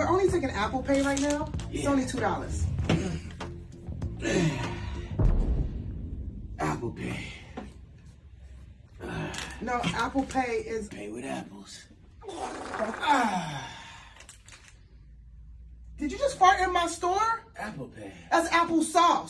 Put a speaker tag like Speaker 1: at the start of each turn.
Speaker 1: we're only taking Apple Pay right now. It's only two dollars.
Speaker 2: Apple Pay.
Speaker 1: No, Apple Pay is.
Speaker 2: Pay with apples.
Speaker 1: Did you just fart in my store?
Speaker 2: Apple Pay.
Speaker 1: That's applesauce.